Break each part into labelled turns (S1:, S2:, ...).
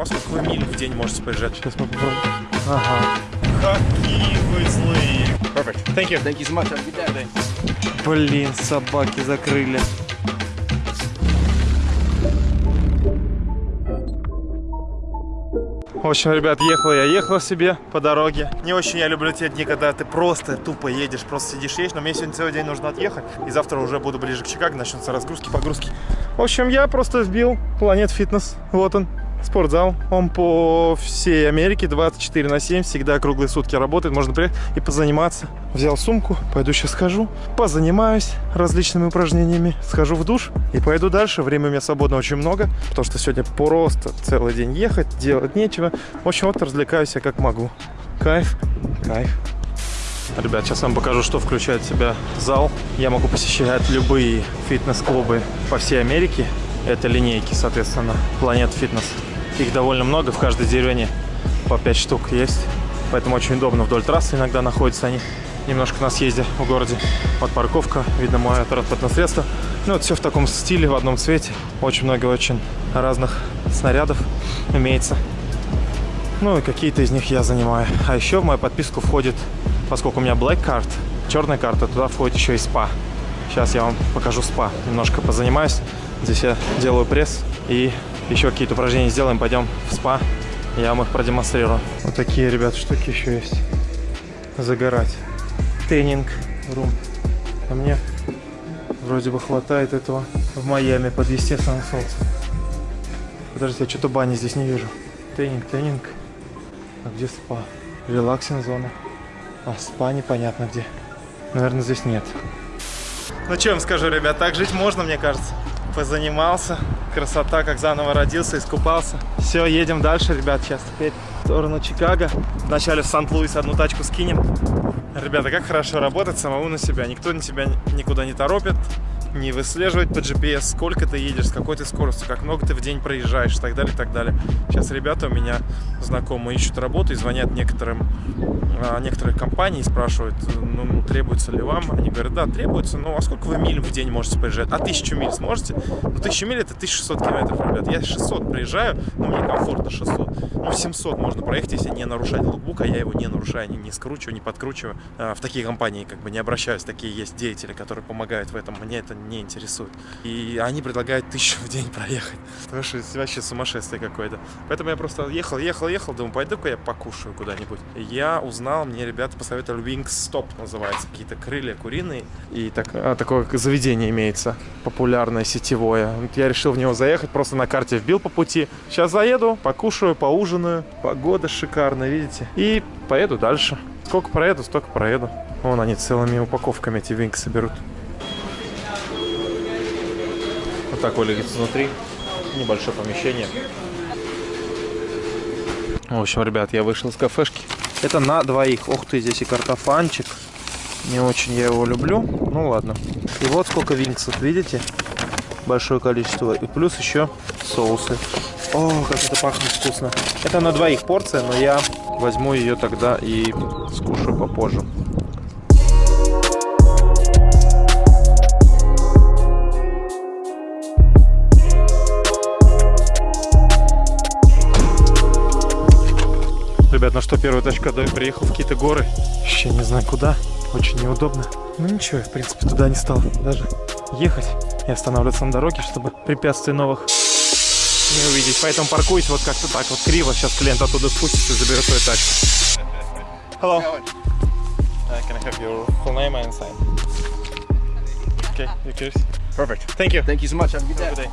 S1: А сколько вы миль в день можете проезжать?
S2: Сейчас мы попробуем. Ага.
S1: Какие вы злые. Perfect. Thank you.
S3: Thank you so much. Have a good day.
S2: Блин, собаки закрыли. В общем, ребят, ехал я, ехал себе по дороге. Не очень я люблю те дни, когда ты просто тупо едешь, просто сидишь, едешь. Но мне сегодня целый день нужно отъехать. И завтра уже буду ближе к Чикаго, начнутся разгрузки, погрузки. В общем, я просто вбил Планет Фитнес. Вот он, спортзал. Он по всей Америке 24 на 7, всегда круглые сутки работает. Можно приехать и позаниматься. Взял сумку, пойду сейчас схожу, позанимаюсь различными упражнениями, схожу в душ и пойду дальше. Времени у меня свободно очень много, потому что сегодня просто целый день ехать, делать нечего. В общем, вот развлекаюсь я как могу. Кайф, кайф. Ребят, сейчас вам покажу, что включает в себя зал. Я могу посещать любые фитнес-клубы по всей Америке. Это линейки, соответственно, Планет Фитнес. Их довольно много, в каждой деревне по 5 штук есть. Поэтому очень удобно вдоль трассы иногда находятся они. Немножко на съезде в городе. Вот парковка, видно мое транспортное средство. Ну вот все в таком стиле, в одном цвете. Очень много очень разных снарядов имеется. Ну и какие-то из них я занимаю. А еще в мою подписку входит, поскольку у меня Black Card, черная карта, туда входит еще и спа. Сейчас я вам покажу спа. Немножко позанимаюсь. Здесь я делаю пресс и еще какие-то упражнения сделаем. Пойдем в спа. Я вам их продемонстрирую. Вот такие, ребят, штуки еще есть. Загорать. Тренинг рум. А мне вроде бы хватает этого в Майами под естественным солнцем. Подождите, я что-то бани здесь не вижу. Тренинг, тренинг. А где спа? Релаксинг зона. А спа непонятно где. Наверное, здесь нет. Ну что вам скажу, ребят, так жить можно, мне кажется. Позанимался. Красота, как заново родился, искупался. Все, едем дальше, ребят, сейчас теперь в сторону Чикаго. Вначале в Сант-Луис одну тачку скинем. Ребята, как хорошо работать самому на себя. Никто на тебя никуда не торопит не выслеживать по GPS, сколько ты едешь, с какой ты скоростью, как много ты в день проезжаешь и так далее, и так далее. Сейчас ребята у меня знакомые ищут работу и звонят некоторым, а, некоторых компаний и спрашивают, ну, требуется ли вам. Они говорят, да, требуется, ну, а сколько вы миль в день можете проезжать? А тысячу миль сможете? Ну, тысячу миль это 1600 километров, ребят. Я 600 проезжаю, но мне комфортно 600. Ну, 700 можно проехать, если не нарушать лукбук, а я его не нарушаю, не, не скручиваю, не подкручиваю. А, в такие компании как бы не обращаюсь, такие есть деятели, которые помогают в этом. Мне это не интересует. И они предлагают тысячу в день проехать. Потому что это вообще сумасшествие какое-то. Поэтому я просто ехал, ехал, ехал, думаю, пойду-ка я покушаю куда-нибудь. Я узнал, мне ребята посоветовали Wingstop называется, какие-то крылья куриные. И так, а, такое заведение имеется, популярное, сетевое. Вот я решил в него заехать, просто на карте вбил по пути. Сейчас заеду, покушаю, поужинаю. Погода шикарная, видите? И поеду дальше. Сколько проеду, столько проеду. Вон они целыми упаковками эти винксы берут. Так выглядит внутри. Небольшое помещение. В общем, ребят, я вышел из кафешки. Это на двоих. Ух ты, здесь и картофанчик. Не очень я его люблю. Ну ладно. И вот сколько винксов, видите? Большое количество. И плюс еще соусы. О, как это пахнет вкусно. Это на двоих порция, но я возьму ее тогда и скушаю попозже. Что, первая точка, да, приехал в какие-то горы. Вообще не знаю куда. Очень неудобно. Ну ничего, в принципе, туда не стал даже ехать и останавливаться на дороге, чтобы препятствий новых не увидеть. Поэтому паркуюсь вот как-то так вот криво. Сейчас клиент оттуда спустится и заберет свою тачку. Hello. Uh, can I have your full name and sign? Okay, you curious? Perfect. Thank you.
S3: Thank you so much. Have a good
S2: Have a
S3: day.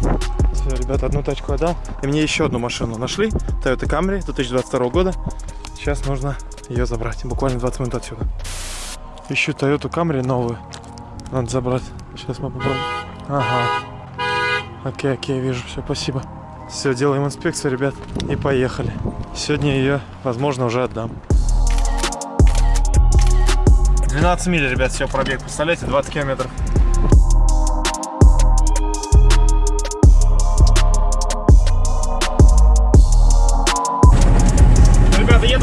S2: good day. Ребята, одну тачку отдал. И мне еще одну машину нашли. Toyota Camry 2022 года. Сейчас нужно ее забрать. Буквально 20 минут отсюда. Ищу Toyota Camry новую. Надо забрать. Сейчас мы попробуем. Ага. Окей, окей, вижу. Все, спасибо. Все, делаем инспекцию, ребят. И поехали. Сегодня ее, возможно, уже отдам. 12 миль, ребят, все, пробег. Представляете, 20 километров.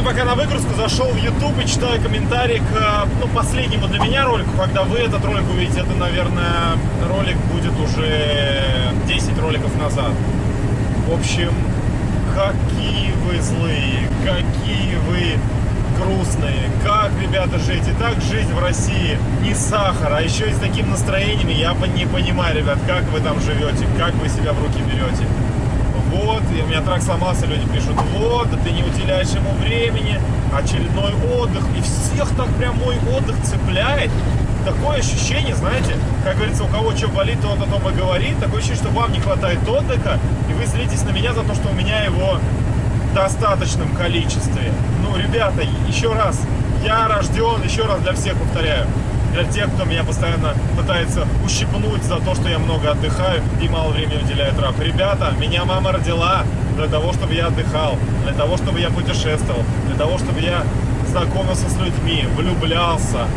S2: Пока на выгрузку, зашел в YouTube и читаю комментарии к э, ну, последнему для меня ролику. Когда вы этот ролик увидите, это, наверное, ролик будет уже 10 роликов назад. В общем, Какие вы злые, какие вы грустные. Как, ребята, жить? И так жизнь в России не сахар, а еще и с таким настроениями. Я не понимаю, ребят, как вы там живете, как вы себя в руки берете. Вот, и у меня трак сломался, люди пишут, вот, да ты не уделяешь ему времени, очередной отдых. И всех так прям мой отдых цепляет. Такое ощущение, знаете, как говорится, у кого что болит, тот о том и говорит. Такое ощущение, что вам не хватает отдыха, и вы злитесь на меня за то, что у меня его в достаточном количестве. Ну, ребята, еще раз, я рожден, еще раз для всех повторяю, для тех, кто меня постоянно пытается ущипнуть за то, что я много отдыхаю и мало времени уделяю трав. Ребята, меня мама родила для того, чтобы я отдыхал, для того, чтобы я путешествовал, для того, чтобы я знакомился с людьми, влюблялся,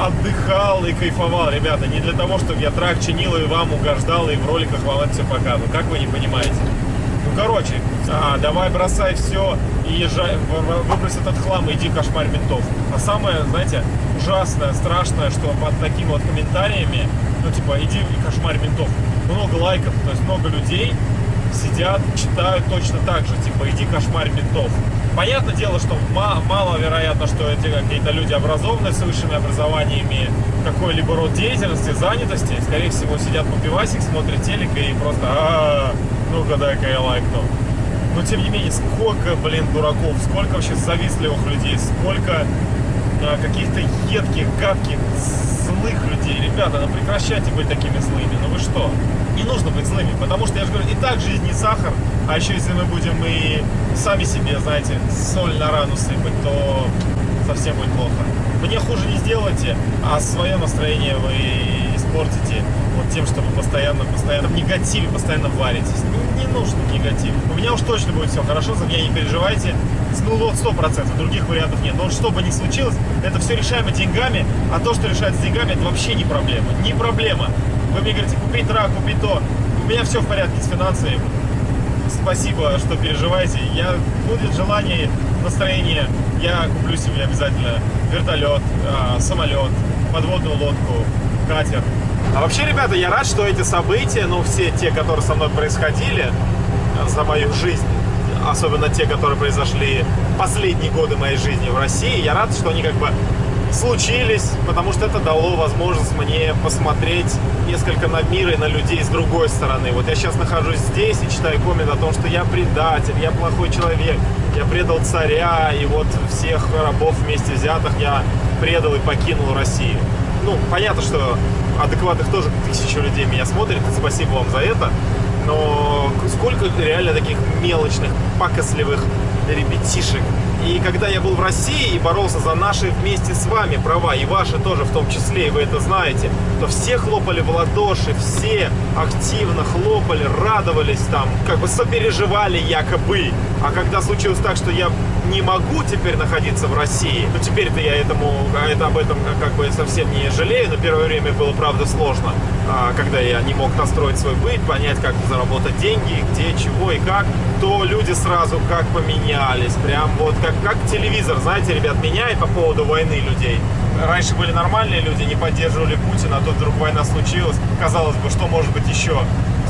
S2: отдыхал и кайфовал, ребята, не для того, чтобы я трак чинил и вам угождал, и в роликах вам это все показывал. Как вы не понимаете? Короче, а, давай бросай все и езжай, выбрось этот хлам и иди кошмарь ментов. А самое, знаете, ужасное, страшное, что под такими вот комментариями, ну, типа, иди и кошмарь ментов, много лайков, то есть много людей сидят, читают точно так же, типа, иди кошмарь ментов. Понятное дело, что мало вероятно, что эти какие-то люди образованные с высшими образованиями, какой-либо род деятельности, занятости, скорее всего, сидят по пивасик, смотрят телек и просто а -а -а, ну-ка дай-ка я лайкну. Но тем не менее, сколько, блин, дураков, сколько вообще завистливых людей, сколько а, каких-то едких, гадких, злых людей. Ребята, ну прекращайте быть такими злыми. Ну вы что? Не нужно быть злыми, потому что, я же говорю, и так жизнь не сахар, а еще если мы будем и сами себе, знаете, соль на рану сыпать, то совсем будет плохо. Мне хуже не сделайте, а свое настроение вы испортите вот тем, что вы постоянно, постоянно в негативе, постоянно варитесь. Не, не нужен негатив. У меня уж точно будет все хорошо, за меня не переживайте. Ну вот сто процентов, других вариантов нет. Но что бы ни случилось, это все решаемо деньгами, а то, что решается деньгами, это вообще не проблема. Не проблема. Вы мне говорите, купить рак, купить то. У меня все в порядке с финансами. Спасибо, что переживаете. Я будет желание, настроение, я куплю себе обязательно вертолет, а, самолет, подводную лодку, катер. А вообще, ребята, я рад, что эти события, ну, все те, которые со мной происходили э, за мою жизнь, особенно те, которые произошли последние годы моей жизни в России, я рад, что они как бы случились, потому что это дало возможность мне посмотреть несколько на мир и на людей с другой стороны. Вот я сейчас нахожусь здесь и читаю коммент о том, что я предатель, я плохой человек, я предал царя, и вот всех рабов вместе взятых я предал и покинул Россию. Ну, понятно, что адекватных тоже тысячи людей меня смотрят, и спасибо вам за это. Но сколько реально таких мелочных, пакостливых ребятишек. И когда я был в России и боролся за наши вместе с вами права, и ваши тоже в том числе, и вы это знаете, то все хлопали в ладоши, все активно хлопали, радовались там, как бы сопереживали якобы. А когда случилось так, что я не могу теперь находиться в России, ну теперь-то я этому, это, об этом как бы совсем не жалею, но первое время было, правда, сложно, а, когда я не мог настроить свой быт, понять, как заработать деньги, где, чего и как, то люди сразу как поменялись, прям вот как, как телевизор, знаете, ребят, меняет по поводу войны людей. Раньше были нормальные люди, не поддерживали Путина, а тут вдруг война случилась. Казалось бы, что может быть еще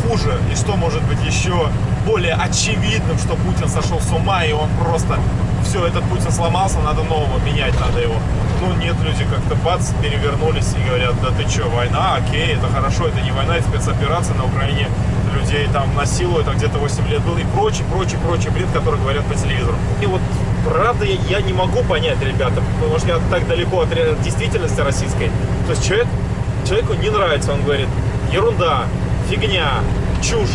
S2: хуже и что может быть еще более очевидным, что Путин сошел с ума и он просто все, этот Путин сломался, надо нового, менять надо его. Ну нет, люди как-то бац, перевернулись и говорят, да ты что, война, окей, это хорошо, это не война, это спецоперация на Украине, людей там насилуют, а где-то 8 лет был и прочий, прочий, прочий бред, который говорят по телевизору. И вот правда я, я не могу понять, ребята, потому что я так далеко от действительности российской. То есть человек, человеку не нравится, он говорит, ерунда, фигня, чушь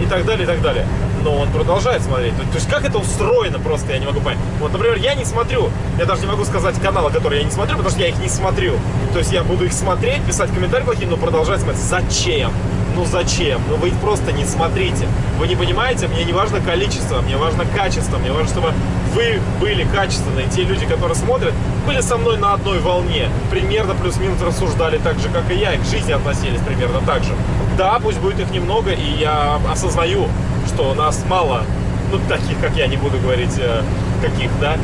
S2: и так далее, и так далее. Но он продолжает смотреть. То, есть как это устроено просто, я не могу понять. Вот, например, я не смотрю, я даже не могу сказать каналы, которые я не смотрю, потому что я их не смотрю. То есть я буду их смотреть, писать комментарии плохие, но продолжать смотреть. Зачем? Ну зачем? Ну вы просто не смотрите. Вы не понимаете, мне не важно количество, мне важно качество, мне важно, чтобы вы были качественные. Те люди, которые смотрят, были со мной на одной волне. Примерно плюс-минус рассуждали так же, как и я, и к жизни относились примерно так же. Да, пусть будет их немного, и я осознаю, что нас мало, ну, таких, как я, не буду говорить, э, каких, да,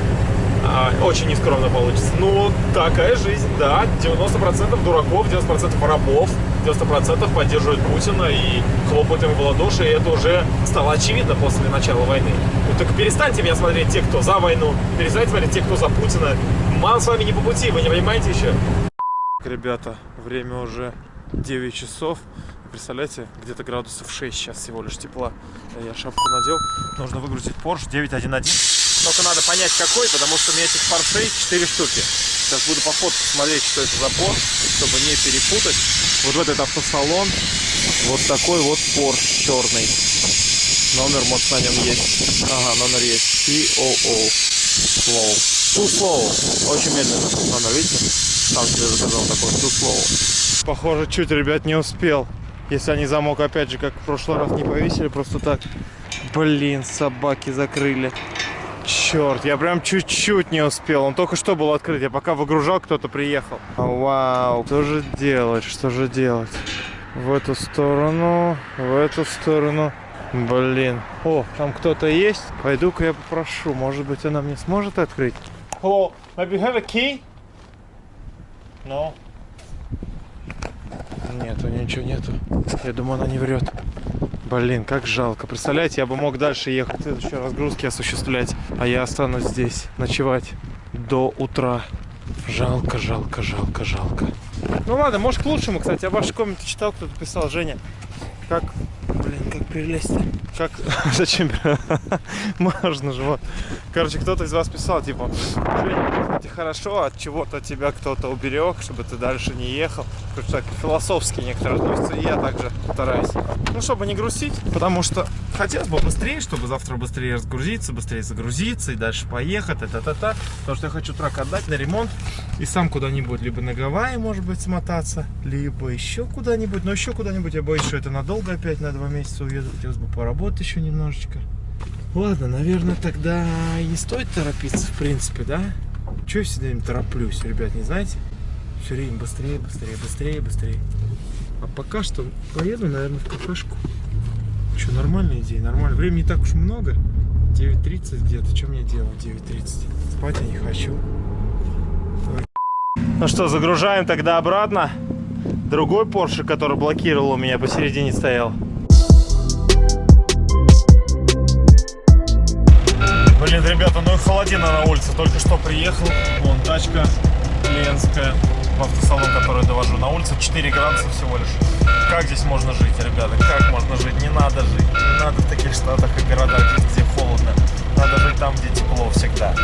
S2: а, очень нескромно получится. Ну, такая жизнь, да, 90% дураков, 90% рабов,
S3: 90% поддерживают Путина и хлопают ему в ладоши, и это уже стало очевидно после начала войны. Ну так перестаньте меня смотреть те, кто за войну, перестаньте смотреть те, кто за Путина. Мам с вами не по пути, вы не понимаете еще?
S2: Ребята, время уже 9 часов. Представляете, где-то градусов 6 сейчас всего лишь тепла. Я шапку надел. Нужно выгрузить Porsche 911. Только надо понять какой, потому что у меня этих Porsche 4 штуки. Сейчас буду по фотке смотреть, что это за Porsche, чтобы не перепутать. Вот в этот автосалон вот такой вот Porsche черный. Номер, может, на нем есть. Ага, номер есть. COO. Slow. Too slow. Очень медленно. Номер, видите? Сам себе заказал такой. Too slow. Похоже, чуть, ребят, не успел. Если они замок, опять же, как в прошлый раз, не повесили, просто так. Блин, собаки закрыли. Черт, я прям чуть-чуть не успел. Он только что был открыт. Я пока выгружал, кто-то приехал. Вау, что же делать, что же делать? В эту сторону, в эту сторону. Блин. О, там кто-то есть. Пойду-ка я попрошу. Может быть, она мне сможет открыть? Hello, maybe you have a key? No. Нету, ничего нету. Я думаю, она не врет. Блин, как жалко. Представляете, я бы мог дальше ехать, следующие разгрузки осуществлять, а я останусь здесь ночевать до утра. Жалко, жалко, жалко, жалко. Ну ладно, может к лучшему, кстати. Я ваши комменты читал, кто-то писал, Женя. Как, блин, как прилезть-то? Как, зачем? Можно же, вот. Короче, кто-то из вас писал, типа, Женя, хорошо, от чего-то тебя кто-то уберег, чтобы ты дальше не ехал. Короче, так философски некоторые относятся, и я также стараюсь. Ну, чтобы не грустить, потому что хотелось бы быстрее, чтобы завтра быстрее разгрузиться, быстрее загрузиться и дальше поехать, та-та-та-та. Потому что я хочу трак отдать на ремонт и сам куда-нибудь, либо на Гавайи, может быть, смотаться, либо еще куда-нибудь. Но еще куда-нибудь я боюсь, что это надолго опять на два месяца уеду. Хотелось бы поработать еще немножечко. Ладно, наверное, тогда не стоит торопиться, в принципе, да? Чего я все время тороплюсь, ребят, не знаете? Все время быстрее, быстрее, быстрее, быстрее. А пока что поеду, наверное, в кафешку. Что, нормальная идея, нормально. Времени не так уж много. 9.30 где-то. Что мне делать 9.30? Спать я не хочу. Ну что, загружаем тогда обратно. Другой Porsche, который блокировал у меня посередине стоял. Блин, ребята, ну и холодина на улице. Только что приехал. Вон тачка клиентская в автосалон, который довожу. На улице 4 градуса всего лишь. Как здесь можно жить, ребята? Как можно жить? Не надо жить. Не надо в таких штатах и городах жить, где холодно. Надо жить там, где тепло всегда.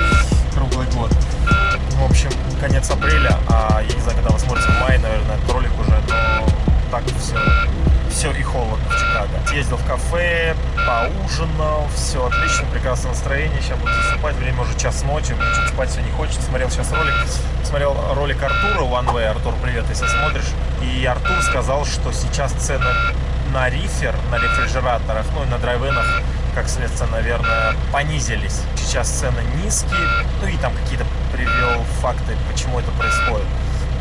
S2: Круглый год. В общем, конец апреля, а я не знаю, когда вы смотрите в мае, наверное, этот ролик уже, но так все, все и холодно в Чикаго. Съездил в кафе, поужинал, все отлично, прекрасное настроение, сейчас буду засыпать, время уже час ночи, мне что-то спать все не хочется, смотрел сейчас ролик, смотрел ролик Артура One Way, Артур, привет, если смотришь, и Артур сказал, что сейчас цены на рифер, на рефрижераторах, ну и на драйвенах, как следствие, наверное, понизились. Сейчас цены низкие, ну и там какие-то привел факты, почему это происходит.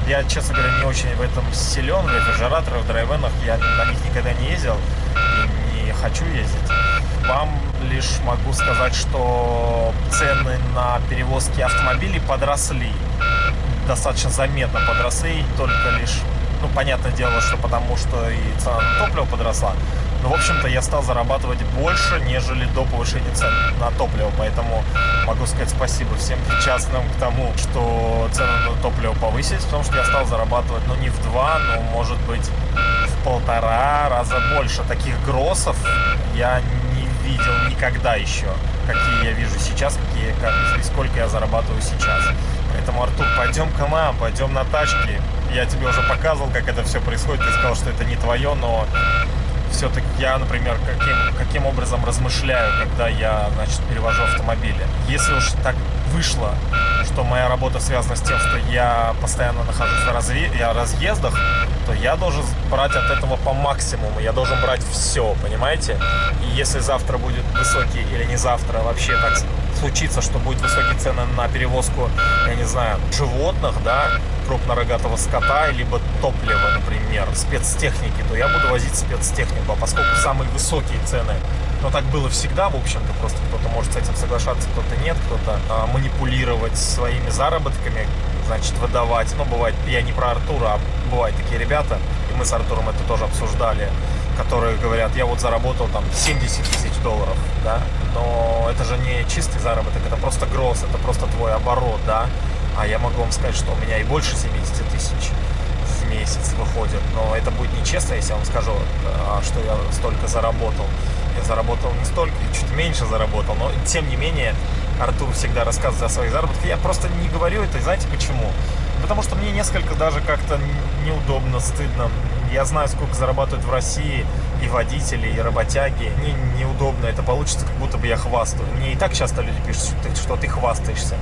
S2: Я, честно говоря, не очень в этом силен, в рефрижераторах, в драйвенах, я на них никогда не ездил и не хочу ездить. Вам лишь могу сказать, что цены на перевозки автомобилей подросли. Достаточно заметно подросли, только лишь, ну, понятное дело, что потому что и цена на топливо подросла. Но, в общем-то, я стал зарабатывать больше, нежели до повышения цен на топливо. Поэтому могу сказать спасибо всем причастным к тому, что цены на топливо повысились, потому что я стал зарабатывать, ну, не в два, но, может быть, в полтора раза больше. Таких гроссов я не видел никогда еще, какие я вижу сейчас, какие, как, и сколько я зарабатываю сейчас. Поэтому, Артур, пойдем к нам, пойдем на тачки. Я тебе уже показывал, как это все происходит. Ты сказал, что это не твое, но все-таки я, например, каким, каким образом размышляю, когда я, значит, перевожу автомобили. Если уж так вышло, что моя работа связана с тем, что я постоянно нахожусь в разве... я разъездах, то я должен брать от этого по максимуму. Я должен брать все, понимаете? И если завтра будет высокий или не завтра, вообще так случится, что будет высокие цены на перевозку, я не знаю, животных, да, крупнорогатого скота, либо топлива, например, спецтехники, то я буду возить спецтехнику. А поскольку самые высокие цены, но так было всегда, в общем-то, просто кто-то может с этим соглашаться, кто-то нет, кто-то а, манипулировать своими заработками, значит, выдавать. Ну, бывает, я не про Артура, а бывают такие ребята.
S3: и мы с Артуром это тоже обсуждали, которые говорят, я вот заработал там 70 тысяч долларов, да, но это же не чистый заработок, это просто гроз, это просто твой оборот, да, а я могу вам сказать, что у меня и больше 70 тысяч месяц выходит, но это будет нечестно, если я вам скажу, а, что я столько заработал. Я заработал не столько, чуть меньше заработал, но тем не менее Артур всегда рассказывает о своих заработках. Я просто не говорю это, и знаете почему? Потому что мне несколько даже как-то неудобно, стыдно. Я знаю, сколько зарабатывают в России и водители, и работяги. Мне неудобно, это получится, как будто бы я хвастаю. Мне и так часто люди пишут, что ты хвастаешься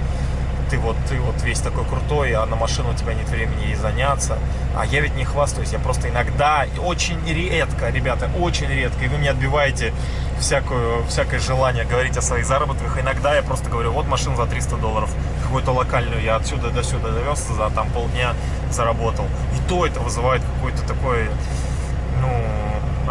S3: ты вот, ты вот весь такой крутой, а на машину у тебя нет времени ей заняться. А я ведь не хвастаюсь, я просто иногда, очень редко, ребята, очень редко, и вы мне отбиваете всякую, всякое желание говорить о своих заработках. Иногда я просто говорю, вот машина за 300 долларов, какую-то локальную я отсюда до сюда довез, за там полдня заработал. И то это вызывает какой-то такой, ну,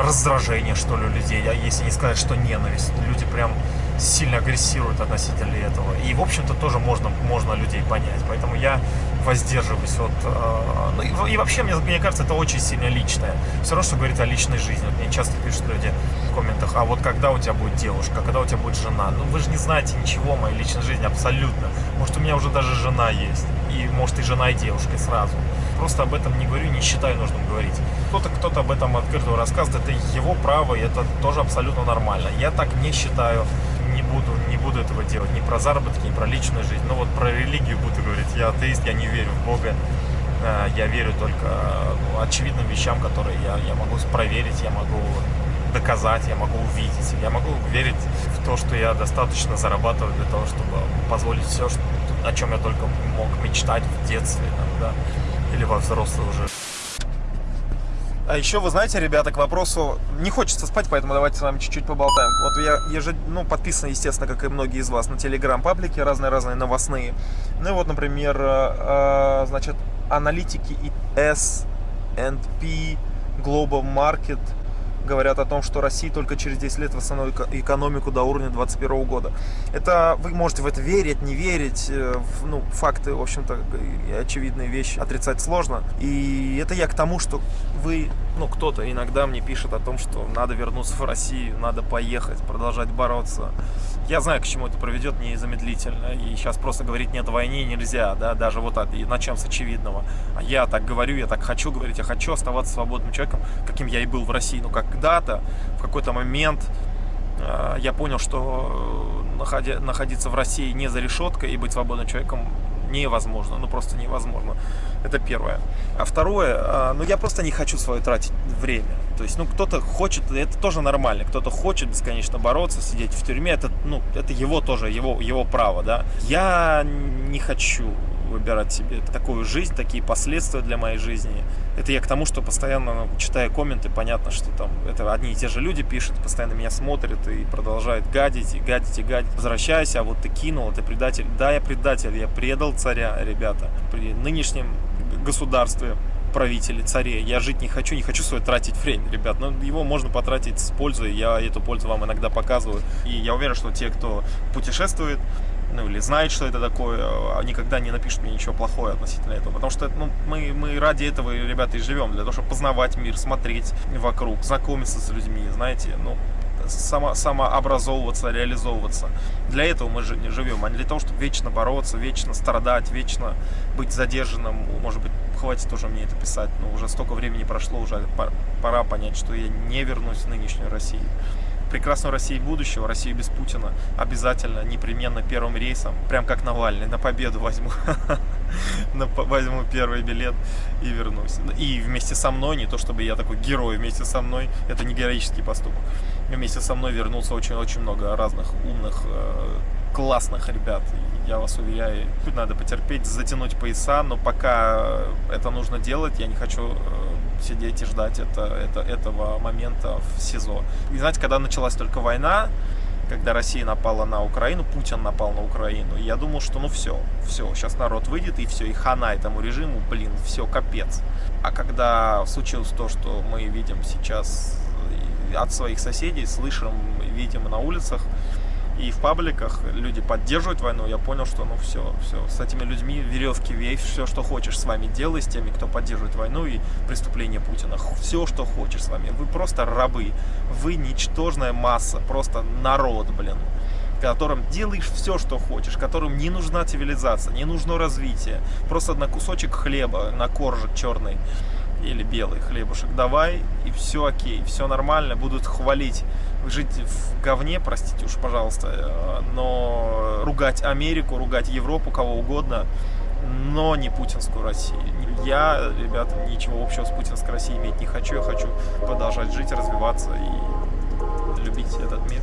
S3: раздражение, что ли, у людей, а если не сказать, что ненависть. Люди прям сильно агрессируют относительно этого. И, в общем-то, тоже можно, можно людей понять. Поэтому я воздерживаюсь от... Э, ну, и, вообще, мне, мне кажется, это очень сильно личное. Все равно, что говорит о личной жизни. Мне часто пишут люди в комментах, а вот когда у тебя будет девушка, когда у тебя будет жена? Ну, вы же не знаете ничего о моей личной жизни абсолютно. Может, у меня уже даже жена есть. И, может, и жена, и девушка сразу. Просто об этом не говорю, не считаю нужным говорить. Кто-то кто-то об этом открыто рассказывает, это его право, и это тоже абсолютно нормально. Я так не считаю буду, не буду этого делать. Ни про заработки, ни про личную жизнь. Но вот про религию буду говорить. Я атеист, я не верю в Бога. Э, я верю только ну, очевидным вещам, которые я, я могу проверить, я могу доказать, я могу увидеть. Я могу верить в то, что я достаточно зарабатываю для того, чтобы позволить все, что, о чем я только мог мечтать в детстве там, да, или во взрослой уже.
S2: А еще, вы знаете, ребята, к вопросу, не хочется спать, поэтому давайте с вами чуть-чуть поболтаем. Вот я ежед... ну, подписан, естественно, как и многие из вас, на телеграм-паблики, разные-разные новостные. Ну и вот, например, э, значит, аналитики и S&P Global Market – говорят о том, что Россия только через 10 лет восстановит экономику до уровня 2021 года. Это вы можете в это верить, не верить. Э, ну, факты, в общем-то, очевидные вещи отрицать сложно. И это я к тому, что вы, ну, кто-то иногда мне пишет о том, что надо вернуться в Россию, надо поехать, продолжать бороться. Я знаю, к чему это приведет незамедлительно. И сейчас просто говорить нет войне нельзя, да, даже вот так, и начнем с очевидного. А я так говорю, я так хочу говорить, я хочу оставаться свободным человеком, каким я и был в России. Ну, когда-то, в какой-то момент э, я понял, что э, находиться в России не за решеткой и быть свободным человеком невозможно, ну просто невозможно. Это первое. А второе, а, ну я просто не хочу свое тратить время. То есть, ну кто-то хочет, это тоже нормально, кто-то хочет бесконечно бороться, сидеть в тюрьме, это, ну, это его тоже, его, его право, да. Я не хочу выбирать себе такую жизнь, такие последствия для моей жизни. Это я к тому, что постоянно, ну, читая комменты, понятно, что там это одни и те же люди пишут, постоянно меня смотрят и продолжают гадить, и гадить, и гадить. Возвращайся, а вот ты кинул, ты предатель. Да, я предатель, я предал царя, ребята. При нынешнем государстве правители, царей. Я жить не хочу, не хочу свое тратить время, ребят. Но его можно потратить с пользой. Я эту пользу вам иногда показываю. И я уверен, что те, кто путешествует, ну или знает, что это такое, а никогда не напишут мне ничего плохого относительно этого. Потому что ну, мы, мы ради этого, ребята, и живем, для того, чтобы познавать мир, смотреть вокруг, знакомиться с людьми, знаете, ну, само, самообразовываться, реализовываться. Для этого мы живем, а не для того, чтобы вечно бороться, вечно страдать, вечно быть задержанным. Может быть, хватит уже мне это писать, но уже столько времени прошло, уже пора понять, что я не вернусь в нынешнюю Россию прекрасную Россию будущего, Россию без Путина, обязательно, непременно первым рейсом, прям как Навальный, на победу возьму, возьму первый билет и вернусь. И вместе со мной, не то чтобы я такой герой, вместе со мной, это не героический поступок, вместе со мной вернулся очень-очень много разных умных, э, классных ребят. Я вас уверяю, надо потерпеть, затянуть пояса, но пока это нужно делать, я не хочу э, сидеть и ждать это, это, этого момента в СИЗО. И знаете, когда началась только война, когда Россия напала на Украину, Путин напал на Украину, я думал, что ну все, все, сейчас народ выйдет и все, и хана этому режиму, блин, все, капец. А когда случилось то, что мы видим сейчас от своих соседей, слышим, видим на улицах, и в пабликах люди поддерживают войну, я понял, что ну все, все, с этими людьми веревки вей, все, что хочешь с вами делай, с теми, кто поддерживает войну и преступления Путина. Все, что хочешь с вами. Вы просто рабы. Вы ничтожная масса, просто народ, блин которым делаешь все, что хочешь, которым не нужна цивилизация, не нужно развитие, просто на кусочек хлеба, на коржик черный или белый хлебушек давай, и все окей, все нормально, будут хвалить, жить в говне, простите уж, пожалуйста, э, но ругать Америку, ругать Европу, кого угодно, но не путинскую Россию. Я, ребята, ничего общего с путинской Россией иметь не хочу, я хочу продолжать жить, развиваться и любить этот мир.